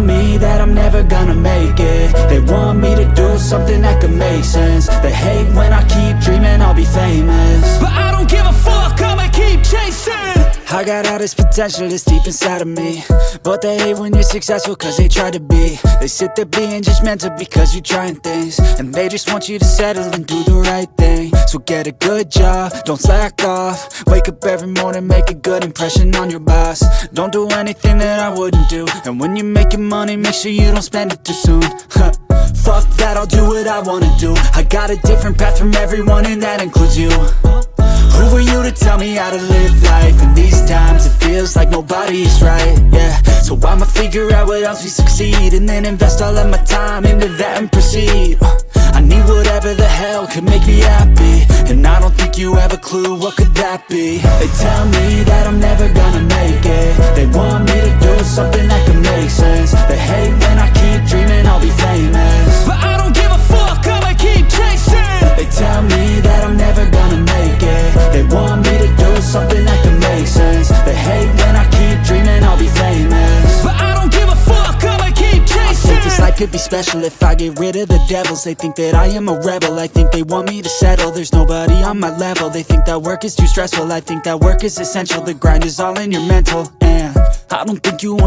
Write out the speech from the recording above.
me that I'm never gonna make it. They want me to do something that could make sense. They hate when I keep dreaming I'll be famous I got all this potential that's deep inside of me. But they hate when you're successful cause they try to be. They sit there being judgmental because you're trying things. And they just want you to settle and do the right thing. So get a good job, don't slack off. Wake up every morning, make a good impression on your boss. Don't do anything that I wouldn't do. And when you're making money, make sure you don't spend it too soon. Fuck that, I'll do what I wanna do. I got a different path from everyone and that includes you. Who are you tell me how to live life? In these times. It feels like nobody's right, yeah. So I'ma figure out what else we succeed And then invest all of my time into that and proceed. Uh, I need whatever the hell could make me happy And I don't think you have a clue what could that be. They tell me that I'm never gonna make it. They want me to do something could be special if I get rid of the devils. They think that I am a rebel, I think they want me to settle. There's nobody on my level, they think that work is too stressful. I think that work is essential, the grind is all in your mental. And I don't think you understand